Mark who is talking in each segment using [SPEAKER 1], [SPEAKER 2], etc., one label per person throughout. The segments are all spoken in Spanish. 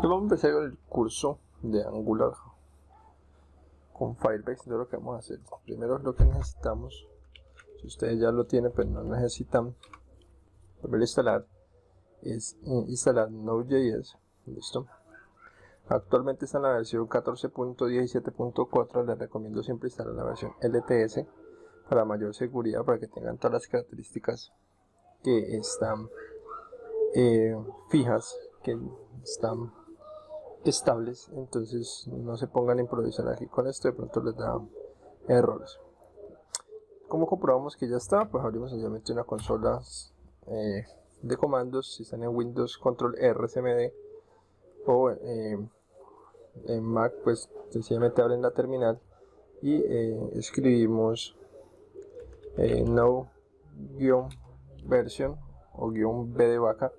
[SPEAKER 1] Vamos a empezar el curso de Angular con Firebase. Entonces lo que vamos a hacer, primero lo que necesitamos, si ustedes ya lo tienen pero no necesitan volver a instalar, es eh, instalar Node.js. Listo. Actualmente está en la versión 14.17.4, les recomiendo siempre instalar la versión LTS para mayor seguridad, para que tengan todas las características que están eh, fijas, que están estables entonces no se pongan a improvisar aquí con esto de pronto les da errores. Como comprobamos que ya está pues abrimos sencillamente una consola eh, de comandos si están en Windows control RCMD o eh, en Mac pues sencillamente abren la terminal y eh, escribimos no version o guion B de vaca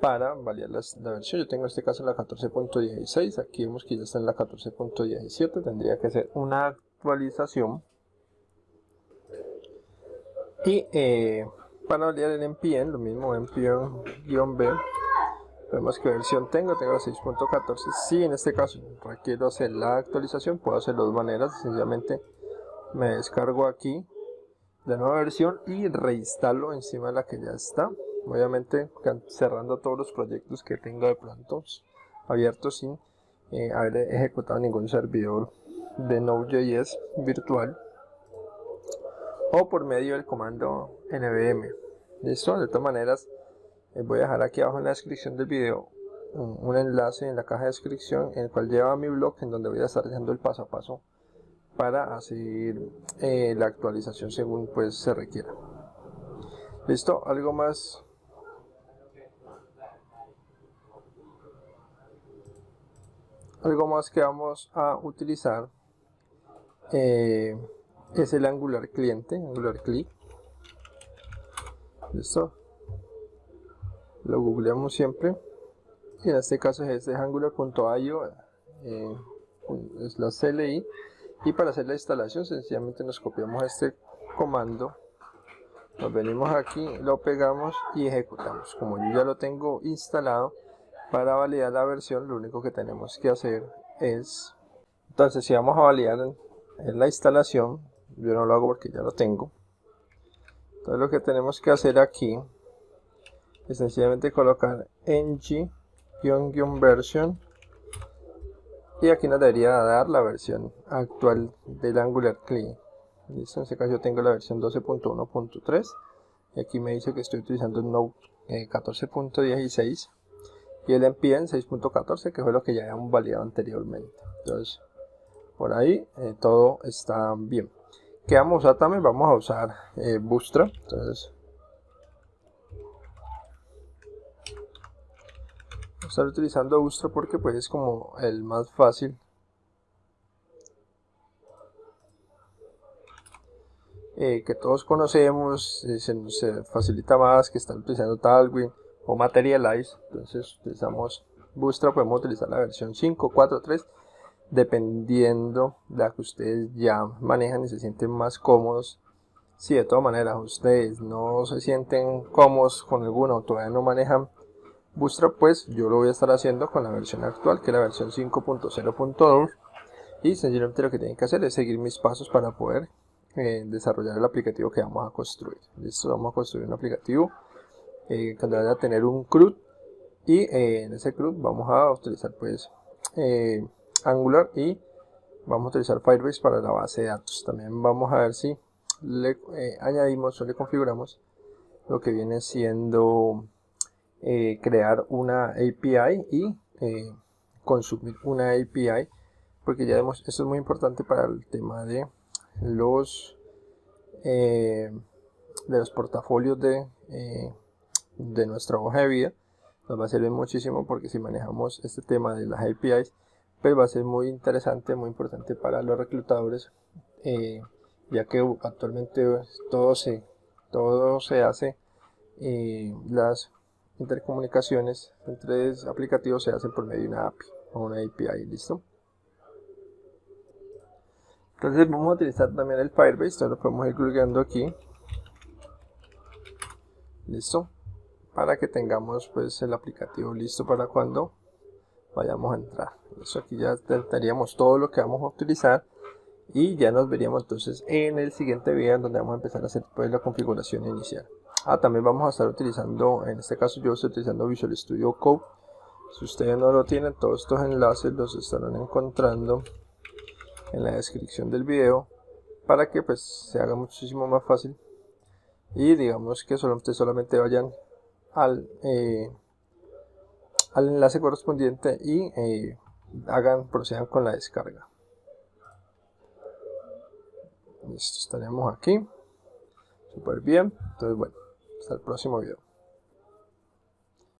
[SPEAKER 1] para validar la, versión. Yo tengo en este caso la 14.16, aquí vemos que ya está en la 14.17, tendría que ser una actualización. Y eh, para validar el npm, lo mismo npm-b, vemos que versión tengo, tengo la 6.14. Si en este caso requiero hacer la actualización, puedo hacerlo de dos maneras, sencillamente me descargo aquí la nueva versión y reinstalo encima de la que ya está obviamente cerrando todos los proyectos que tenga de pronto abiertos sin eh, haber ejecutado ningún servidor de Node.js virtual o por medio del comando nvm listo de todas maneras eh, voy a dejar aquí abajo en la descripción del video un, enlace en la caja de descripción en el cual lleva mi blog en donde voy a estar dejando el paso a paso para hacer eh, la actualización según pues se requiera. Listo algo más algo más que vamos a utilizar eh, es el angular cliente angular click. Listo. Lo googleamos siempre. Y en este caso es angular.io eh, es la CLI y para hacer la instalación sencillamente nos copiamos este comando. Nos venimos aquí lo pegamos y ejecutamos. Como yo ya lo tengo instalado para validar la versión lo único que tenemos que hacer es entonces si vamos a validar en, la instalación yo no lo hago porque ya lo tengo. Entonces lo que tenemos que hacer aquí es sencillamente colocar ng-version y aquí nos debería dar la versión actual del Angular CLI listo en este caso yo tengo la versión 12.1.3 y aquí me dice que estoy utilizando el Node 14.16 y el npm 6.14 que fue lo que ya habíamos validado anteriormente. Entonces por ahí eh, todo está bien. Que vamos a usar también vamos a usar eh, Bootstrap. Entonces estar utilizando Bootstrap porque pues es como el más fácil. Eh, que todos conocemos se nos facilita más que estar utilizando Tailwind o Materialize. Entonces utilizamos Bootstrap, podemos utilizar la versión 5, 4, 3, dependiendo de la que ustedes ya manejan y se sienten más cómodos. Si de todas maneras ustedes no se sienten cómodos con alguna o todavía no manejan Bootstrap, pues yo lo voy a estar haciendo con la versión actual, que es la versión 5.0.2. Y sencillamente lo que tienen que hacer es seguir mis pasos para poder eh, desarrollar el aplicativo que vamos a construir. Listo, vamos a construir un aplicativo eh, que a tener un CRUD y eh, en ese CRUD vamos a utilizar pues eh, Angular y vamos a utilizar Firebase para la base de datos. También vamos a ver si le añadimos o le configuramos lo que viene siendo crear una API y consumir una API porque ya vemos, esto es muy importante para el tema de los de los portafolios de de nuestra hoja de vida nos va a servir muchísimo porque si manejamos este tema de las APIs pues va a ser muy interesante, muy importante para los reclutadores eh, ya que actualmente todo se, todo se hace eh, las intercomunicaciones entre aplicativos se hacen por medio de una API o una API, ¿listo? Entonces vamos a utilizar también el Firebase, entonces lo podemos ir colgando aquí. ¿Listo? Para que tengamos pues el aplicativo listo para cuando vayamos a entrar. Eso aquí ya tendríamos todo lo que vamos a utilizar y ya nos veríamos entonces en el siguiente video donde vamos a empezar a hacer pues la configuración inicial. Ah también vamos a estar utilizando en este caso yo estoy utilizando Visual Studio Code. Si ustedes no lo tienen todos estos enlaces los estarán encontrando en la descripción del video para que pues se haga muchísimo más fácil. Y digamos que solamente, solamente vayan al, eh, al enlace correspondiente y eh, hagan, procedan con la descarga. Estaremos aquí. Súper bien entonces bueno, hasta el próximo video